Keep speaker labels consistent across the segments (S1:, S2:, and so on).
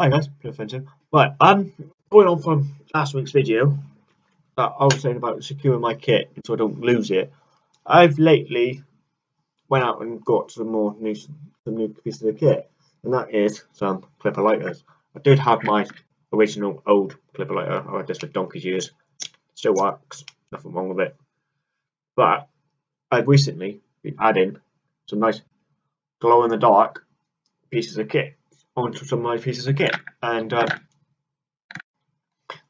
S1: Hi guys, Offensive. Right, um, going on from last week's video that I was saying about securing my kit so I don't lose it. I've lately went out and got some more new, some new pieces of kit, and that is some clipper lighters. I did have my original old clipper lighter. I had this for donkey's years. Still works, nothing wrong with it. But I've recently been adding some nice glow in the dark pieces of kit onto some of my pieces kit. And uh,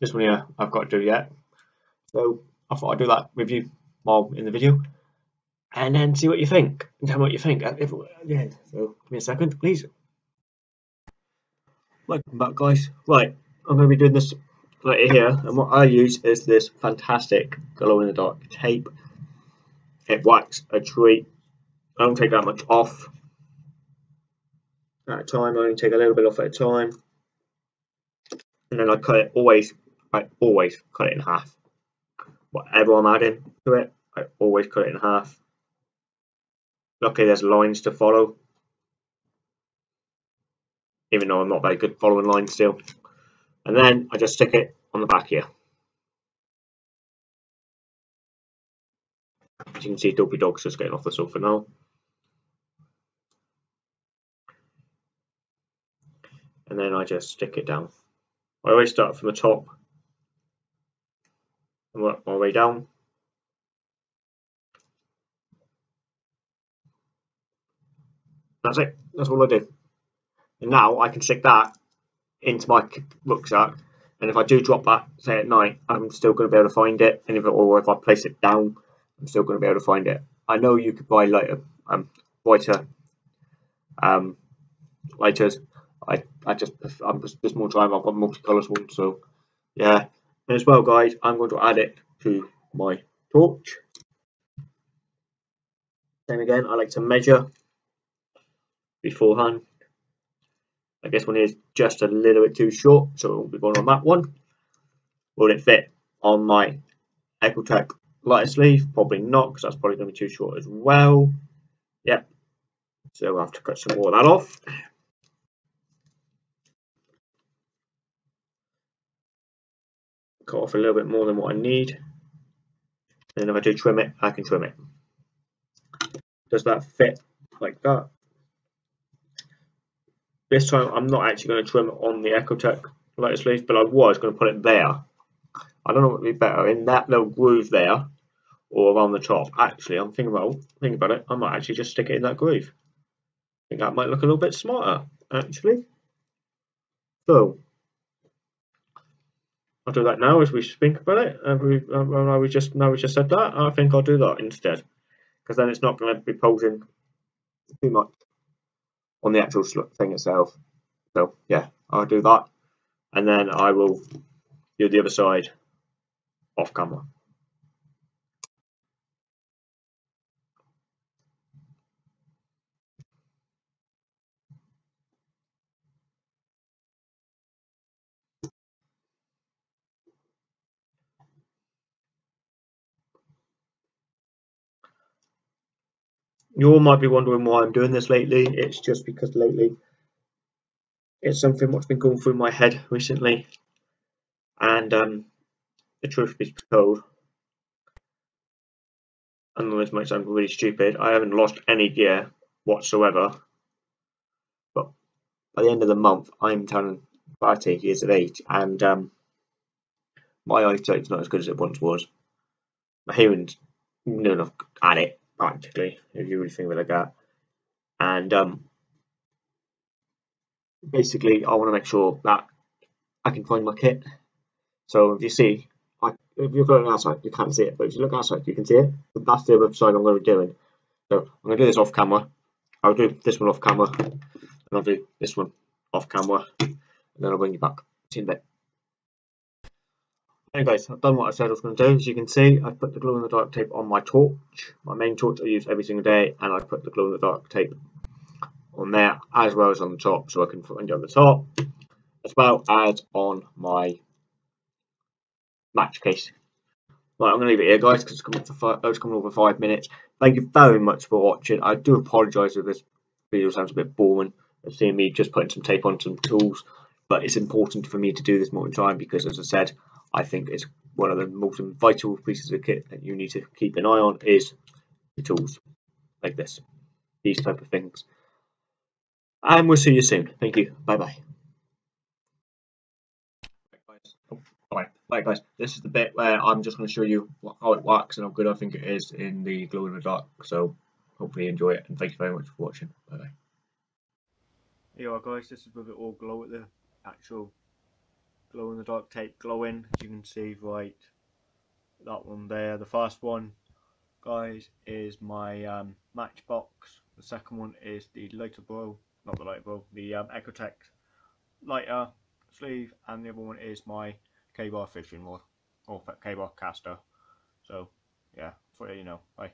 S1: this one here I've got to do yet. So I thought I'd do that with you while in the video. And then see what you think. And tell me what you think the end. So give me a second, please. Welcome back guys. Right, I'm going to be doing this right here. And what I use is this fantastic glow in the dark tape. It wax a treat. I don't take that much off at a time. I only take a little bit off at a time. And then I cut it always, I always cut it in half. Whatever I'm adding to it, I always cut it in half. Luckily there's lines to follow. Even though I'm not very good following lines still. And then I just stick it on the back here. As you can see, Dopey Dog's just getting off the sofa now. Then I just stick it down. I always start from the top and work my way down. That's it. That's all I do. And now I can stick that into my rucksack. And if I do drop that, say at night, I'm still going to be able to find it. And if it, or if I place it down, I'm still going to be able to find it. I know you could buy lighter, um, brighter um, lighters I I just I'm just, just more time. I've got multicolours one, so yeah. And as well, guys, I'm going to add it to my torch. Same again, I like to measure beforehand. I guess one is just a little bit too short, so won't be going on that one. Will it fit on my Exotac lighter sleeve? Probably not, because that's probably going to be too short as well. Yep. So we'll have to cut some more of that off. Cut off a little bit more than what I need. And if I do trim it, I can trim it. Does that fit like that? This time I'm not actually going to trim it on the Exotac lighter sleeve, but I was going to put it there. I don't know what would be better, in that little groove there, or around the top. Actually, I'm thinking about thinking about it. I might actually just stick it in that groove. I think that might look a little bit smarter, actually. So I'll do that now as we think about it. And we, uh, we just now we just said that. I think I'll do that instead, because then it's not going to be posing too much on the actual thing itself. So yeah, I'll do that, and then I will do the other side off camera. You all might be wondering why I'm doing this lately. It's just because lately it's something what's been going through my head recently. And um, the truth be told, I know this might sound really stupid, I haven't lost any gear whatsoever. But by the end of the month, I'm turning 30 years of age, and um, my eyesight's not as good as it once was. My hearing's no enough at it, practically, if you really think of it like that. And um, basically, I want to make sure that I can find my kit. So if you see, I, if you're looking outside, you can't see it, but if you look outside, you can see it. But that's the other side I'm going to be doing. So I'm going to do this off camera. I'll do this one off camera, and I'll do this one off camera, and then I'll bring you back. See you in a bit. Hey guys, I've done what I said I was going to do. As you can see, I've put the glow in the dark tape on my torch. My main torch I use every single day, and I put the glow in the dark tape on there as well as on the top, so I can find it on the top, as well as on my match case. Right, I'm going to leave it here, guys, because it's coming, for oh, it's coming over five minutes. Thank you very much for watching. I do apologise if this video sounds a bit boring. Seeing me just putting some tape on some tools but it's important for me to do this more in time because, as I said, I think it's one of the most vital pieces of kit that you need to keep an eye on is the tools like this, these type of things. And we'll see you soon. Thank you. Oh, bye bye. Alright, right guys, this is the bit where I'm just going to show you how it works and how good I think it is in the glow in the dark. So hopefully you enjoy it and thank you very much for watching. Bye bye. Here you are guys, this is with it all glow at the actual glow in the dark tape glowing as you can see right that one there. The first one guys is my um, matchbox. The second one is the lighter bow, not the lighter bow, the um, Exotac lighter sleeve and the other one is my K-bar fishing rod or K-bar caster. So yeah, for you know, bye.